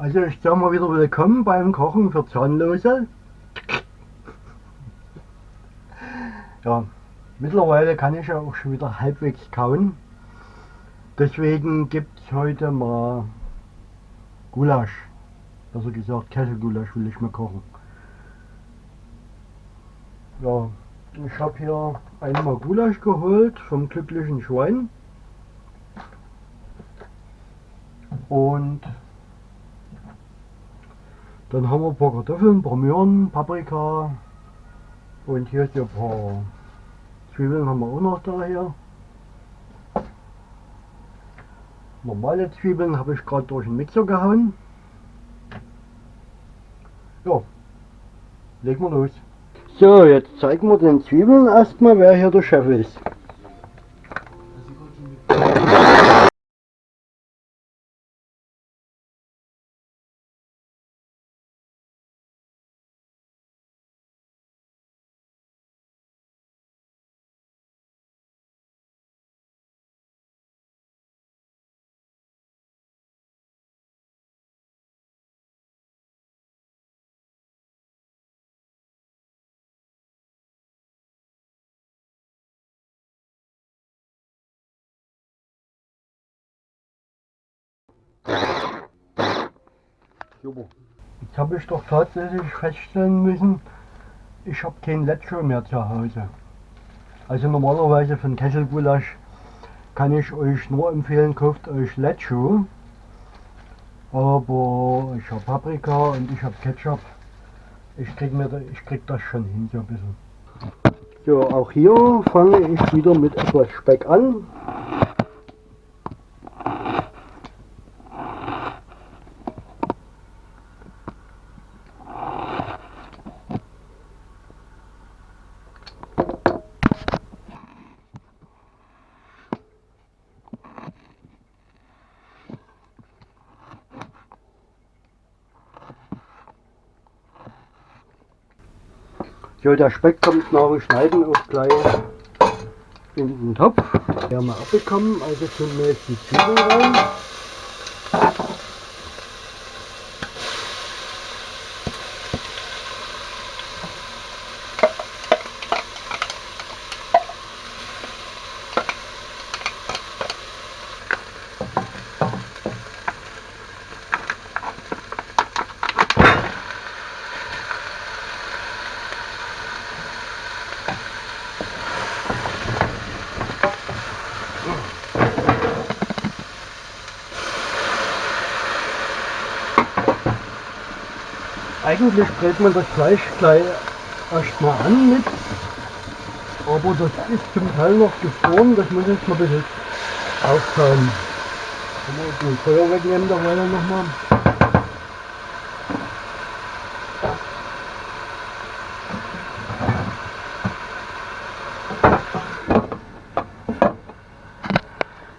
Also ich sage mal wieder willkommen beim Kochen für Zahnlose. Ja, mittlerweile kann ich ja auch schon wieder halbwegs kauen. Deswegen gibt es heute mal Gulasch. Also gesagt Kesselgulasch will ich mal kochen. Ja, ich habe hier einmal Gulasch geholt vom glücklichen Schwein. Und dann haben wir ein paar Kartoffeln, ein paar Möhren, Paprika und hier ein paar Zwiebeln haben wir auch noch da hier. Normale Zwiebeln habe ich gerade durch den Mixer gehauen. Ja, legen wir los. So, jetzt zeigen wir den Zwiebeln erstmal, wer hier der Chef ist. Super. Jetzt habe ich doch tatsächlich feststellen müssen, ich habe kein Lecho mehr zu Hause. Also normalerweise von Kesselgulasch kann ich euch nur empfehlen, kauft euch Lecho. Aber ich habe Paprika und ich habe Ketchup. Ich krieg, mir da, ich krieg das schon hin so ein bisschen. So, auch hier fange ich wieder mit etwas Speck an. So, der Speck kommt nach dem Schneiden auch gleich in den Topf. Wir haben wir abbekommen, also tun wir jetzt die Zwiebeln rein. Eigentlich brät man das Fleisch gleich erstmal an mit, aber das ist zum Teil noch gefroren, das muss ich mal ein bisschen auftauen. Kann man den Feuer wegnehmen, da weiter nochmal.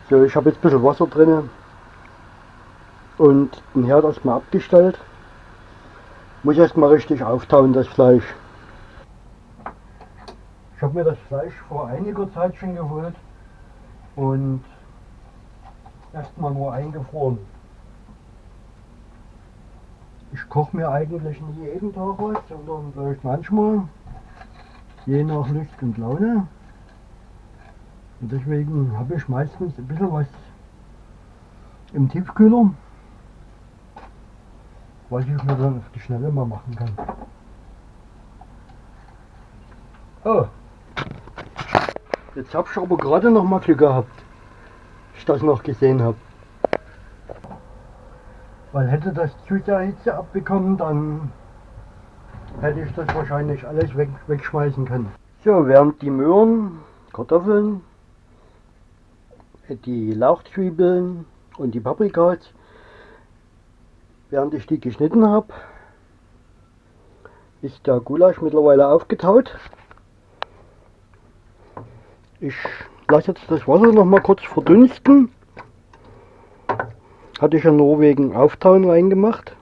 So, ich habe jetzt ein bisschen Wasser drin und den Herd erstmal abgestellt. Muss erstmal richtig auftauen, das Fleisch. Ich habe mir das Fleisch vor einiger Zeit schon geholt und erstmal nur eingefroren. Ich koche mir eigentlich nicht jeden Tag was, sondern vielleicht manchmal, je nach Lust und Laune. Und deswegen habe ich meistens ein bisschen was im Tiefkühler was ich mir dann auf die Schnelle mal machen kann. Oh, jetzt habe ich aber gerade noch mal Glück gehabt, ich das noch gesehen habe. Weil hätte das der Hitze abbekommen, dann hätte ich das wahrscheinlich alles weg, wegschmeißen können. So, während die Möhren, Kartoffeln, die Lauchzwiebeln und die Paprikas Während ich die geschnitten habe, ist der Gulasch mittlerweile aufgetaut. Ich lasse jetzt das Wasser noch mal kurz verdunsten. Hatte ich ja nur wegen Auftauen reingemacht.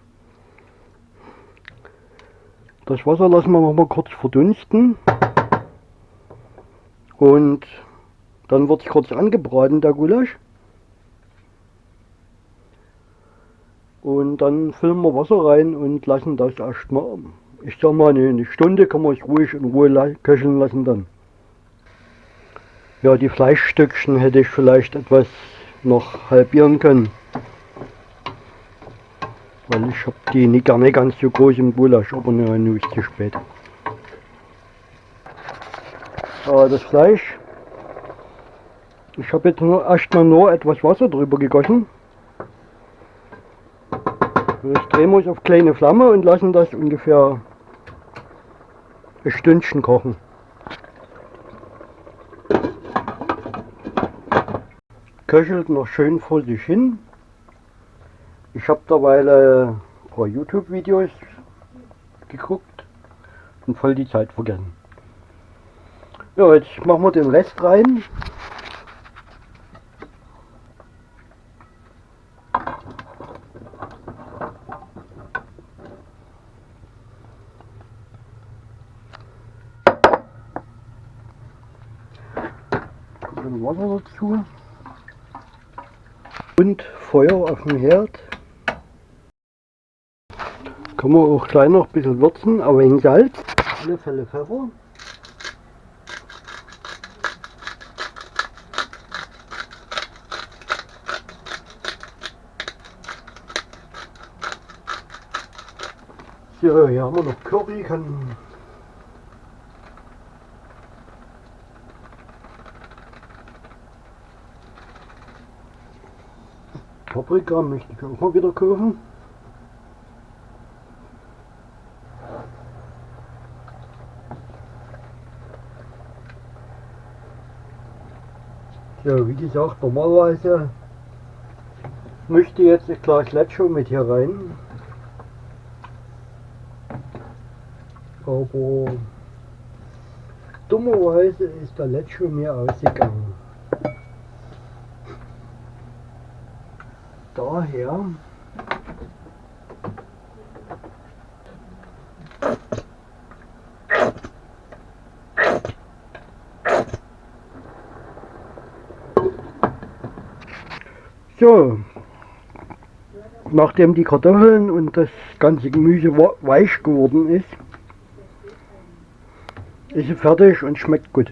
Das Wasser lassen wir noch mal kurz verdunsten. Und dann wird es kurz angebraten, der Gulasch. Und dann füllen wir Wasser rein und lassen das erstmal, ich sag mal eine Stunde kann man es ruhig in Ruhe köcheln lassen dann. Ja, die Fleischstückchen hätte ich vielleicht etwas noch halbieren können. Weil ich habe die nicht gerne ganz so groß im Gulasch, aber nur ist zu spät. Aber das Fleisch, ich habe jetzt nur erstmal nur etwas Wasser drüber gegossen. Jetzt drehen wir es auf kleine Flamme und lassen das ungefähr ein Stündchen kochen. Köchelt noch schön vor sich hin. Ich habe derweil ein paar YouTube-Videos geguckt und voll die Zeit vergessen. Ja, jetzt machen wir den Rest rein. Wasser dazu und Feuer auf dem Herd. Kann man auch gleich noch ein bisschen würzen, aber in Salz, alle Fälle Pfeffer. So, hier haben wir noch Curry, kann Paprika möchte ich auch mal wieder kaufen. Ja, wie gesagt, normalerweise möchte ich jetzt ein Glas Leccio mit hier rein. Aber dummerweise ist der Leccio mir ausgegangen. Daher So, nachdem die Kartoffeln und das ganze Gemüse weich geworden ist, ist sie fertig und schmeckt gut.